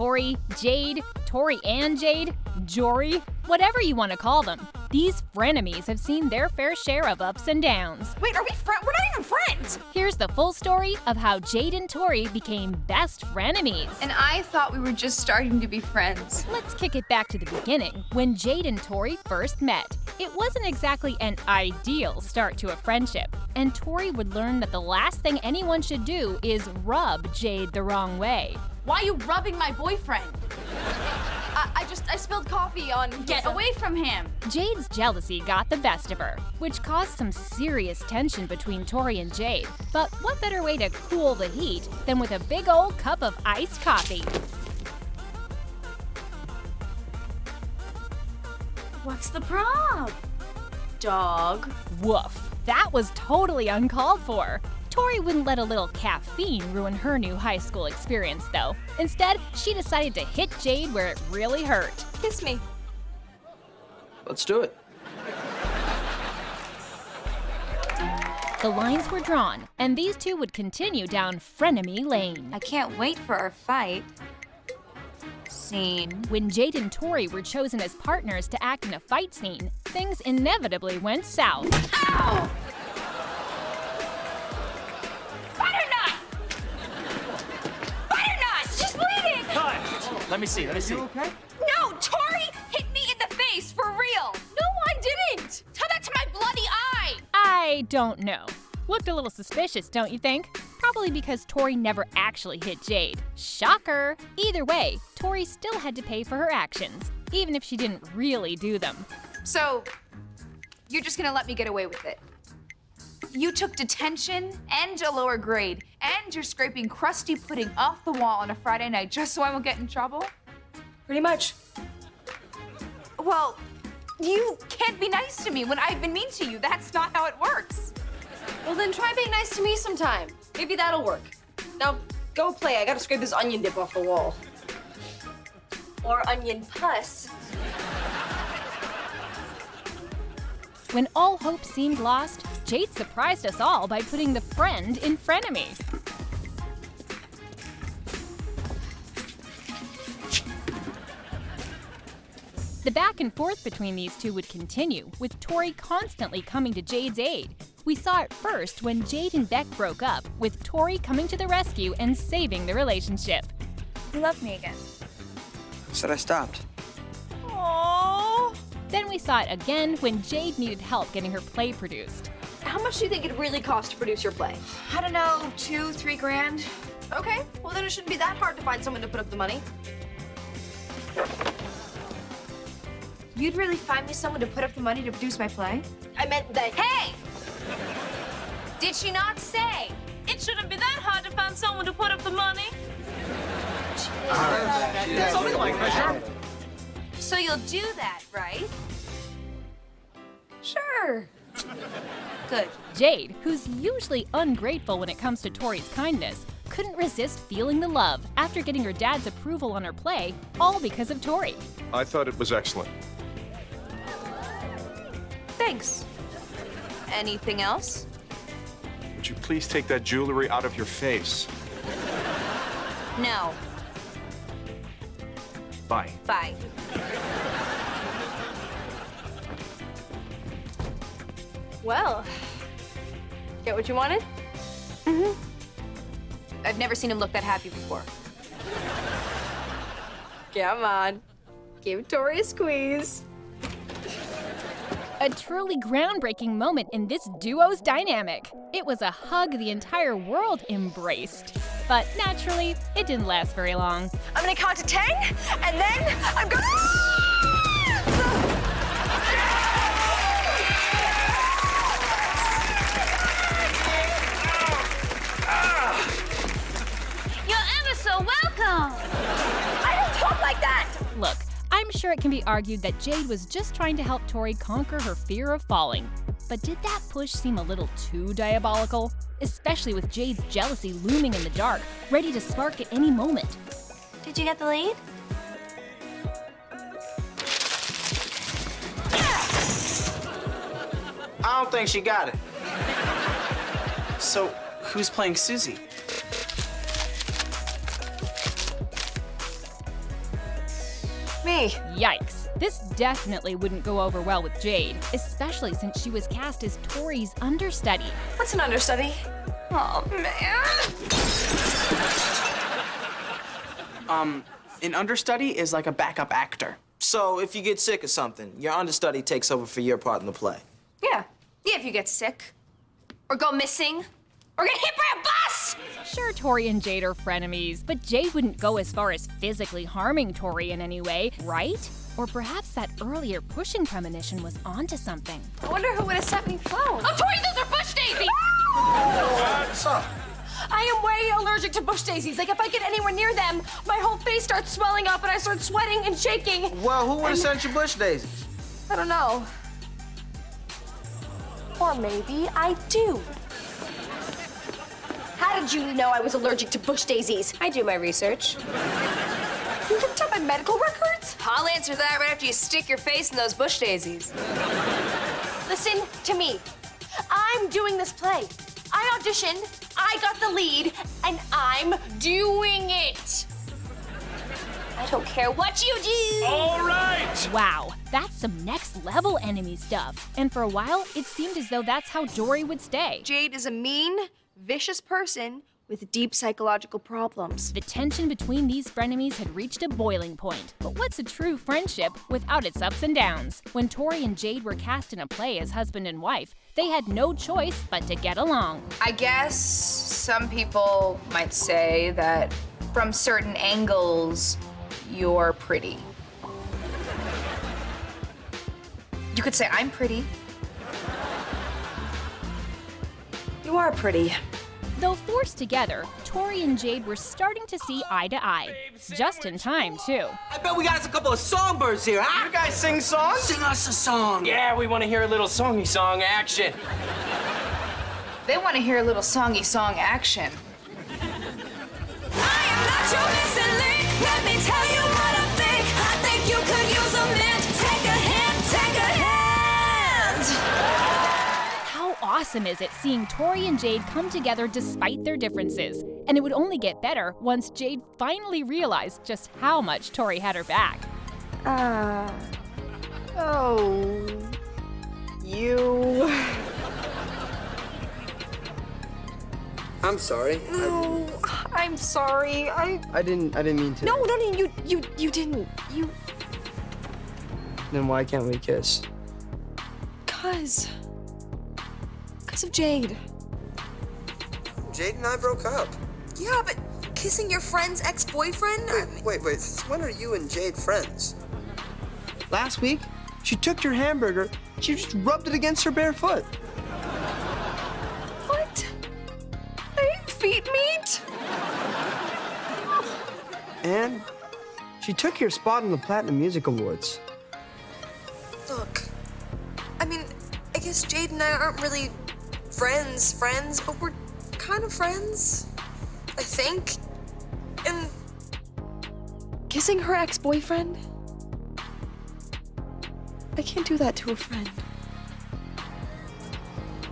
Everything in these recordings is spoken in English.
Tori, Jade, Tori and Jade, Jory, whatever you want to call them. These frenemies have seen their fair share of ups and downs. Wait, are we friends? We're not even friends! Here's the full story of how Jade and Tori became best frenemies. And I thought we were just starting to be friends. Let's kick it back to the beginning, when Jade and Tori first met. It wasn't exactly an ideal start to a friendship, and Tori would learn that the last thing anyone should do is rub Jade the wrong way. Why are you rubbing my boyfriend? I, I just, I spilled coffee on. Get away from him! Jade's jealousy got the best of her, which caused some serious tension between Tori and Jade. But what better way to cool the heat than with a big old cup of iced coffee? What's the prob? Dog. Woof. That was totally uncalled for. Tori wouldn't let a little caffeine ruin her new high school experience, though. Instead, she decided to hit Jade where it really hurt. Kiss me. Let's do it. The lines were drawn, and these two would continue down frenemy lane. I can't wait for our fight. Scene. When Jade and Tori were chosen as partners to act in a fight scene, things inevitably went south. Ow! Butternut! Butternut! She's bleeding! Cut! Let me see, let me see. You okay? No! Tori hit me in the face, for real! No, I didn't! Tell that to my bloody eye! I don't know. Looked a little suspicious, don't you think? Probably because Tori never actually hit Jade. Shocker! Either way, Tori still had to pay for her actions, even if she didn't really do them. So, you're just gonna let me get away with it? You took detention and a lower grade, and you're scraping crusty pudding off the wall on a Friday night just so I won't get in trouble? Pretty much. Well, you can't be nice to me when I've been mean to you. That's not how it works. Well, then try being nice to me sometime. Maybe that'll work. Now, go play. I gotta scrape this onion dip off the wall. Or onion pus. When all hope seemed lost, Jade surprised us all by putting the friend in frenemy. The back and forth between these two would continue, with Tori constantly coming to Jade's aid. We saw it first when Jade and Beck broke up, with Tori coming to the rescue and saving the relationship. You love me again. Said I stopped. Aww. Then we saw it again when Jade needed help getting her play produced. How much do you think it really costs to produce your play? I don't know, two, three grand? Okay, well then it shouldn't be that hard to find someone to put up the money. You'd really find me someone to put up the money to produce my play? I meant that. Hey! Did she not say? It shouldn't be that hard to find someone to put up the money. Something like that. So you'll do that, right? Sure. Good. Jade, who's usually ungrateful when it comes to Tori's kindness, couldn't resist feeling the love after getting her dad's approval on her play, all because of Tori. I thought it was excellent. Thanks. Anything else? Would you please take that jewelry out of your face? No. Bye. Bye. Well, get what you wanted? Mm-hmm. I've never seen him look that happy before. Come on. Give Tori a squeeze. A truly groundbreaking moment in this duo's dynamic. It was a hug the entire world embraced. But naturally, it didn't last very long. I'm gonna count to ten, and then I'm gonna. Sure it can be argued that Jade was just trying to help Tori conquer her fear of falling. But did that push seem a little too diabolical? Especially with Jade's jealousy looming in the dark, ready to spark at any moment. Did you get the lead? I don't think she got it. So, who's playing Suzy? Me. Yikes. This definitely wouldn't go over well with Jade, especially since she was cast as Tori's understudy. What's an understudy? Oh, man. Um, an understudy is like a backup actor. So if you get sick or something, your understudy takes over for your part in the play. Yeah. Yeah, if you get sick. Or go missing. Or get hit by a bus! Sure, Tori and Jade are frenemies, but Jade wouldn't go as far as physically harming Tori in any way, right? Or perhaps that earlier pushing premonition was onto something. I wonder who would have sent me phone. Oh, Tori, those are bush daisies! Ah! What's up? I am way allergic to bush daisies. Like, if I get anywhere near them, my whole face starts swelling up and I start sweating and shaking. Well, who would have sent you bush daisies? I don't know. Or maybe I do. How did you know I was allergic to bush daisies? I do my research. You looked up my medical records? I'll answer that right after you stick your face in those bush daisies. Listen to me. I'm doing this play. I auditioned, I got the lead, and I'm doing it. I don't care what you do. All right! Wow, that's some next level enemy stuff. And for a while, it seemed as though that's how Jory would stay. Jade is a mean, vicious person with deep psychological problems. The tension between these frenemies had reached a boiling point. But what's a true friendship without its ups and downs? When Tori and Jade were cast in a play as husband and wife, they had no choice but to get along. I guess some people might say that from certain angles, you're pretty. You could say I'm pretty. You are pretty. Though forced together, Tori and Jade were starting to see eye to eye. Just in time, too. I bet we got us a couple of songbirds here, huh? You guys sing songs? Sing us a song. Yeah, we want to hear a little songy song action. They want to hear a little songy song action. Awesome is it seeing Tori and Jade come together despite their differences? And it would only get better once Jade finally realized just how much Tori had her back. Uh. Oh. You. I'm sorry. No, I'm sorry. I. I didn't. I didn't mean to. No, no, no. You, you, you didn't. You. Then why can't we kiss? Cause. Cause of Jade. Jade and I broke up. Yeah, but kissing your friend's ex-boyfriend? I mean, Wait, wait. When are you and Jade friends? Last week, she took your hamburger. She just rubbed it against her bare foot. What? I ate feet meat? And she took your spot in the Platinum Music Awards. look. I mean, I guess Jade and I aren't really friends, friends, but we're kind of friends. I think. And Kissing her ex-boyfriend? I can't do that to a friend.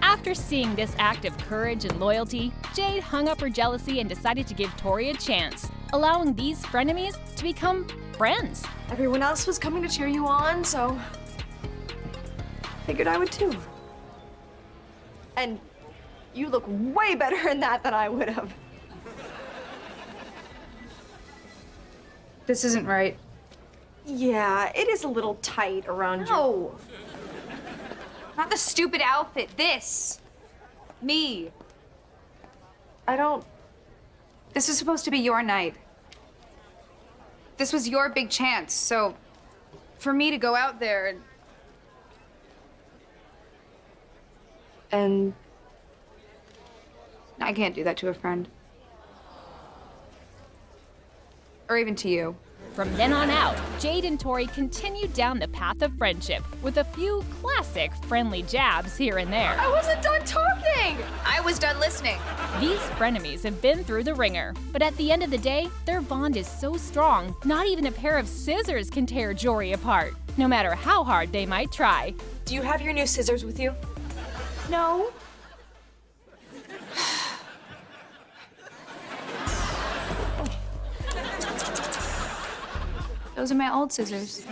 After seeing this act of courage and loyalty, Jade hung up her jealousy and decided to give Tori a chance, allowing these frenemies to become friends. Everyone else was coming to cheer you on, so figured I would too. And you look way better in that than I would have. This isn't right. Yeah, it is a little tight around you. No. Not the stupid outfit. This. Me. I don't. This was supposed to be your night. This was your big chance, so for me to go out there and And I can't do that to a friend. Or even to you. From then on out, Jade and Tori continued down the path of friendship with a few classic friendly jabs here and there. I wasn't done talking! I was done listening. These frenemies have been through the ringer, but at the end of the day, their bond is so strong, not even a pair of scissors can tear Jory apart, no matter how hard they might try. do you have your new scissors with you? No. Those are my old scissors.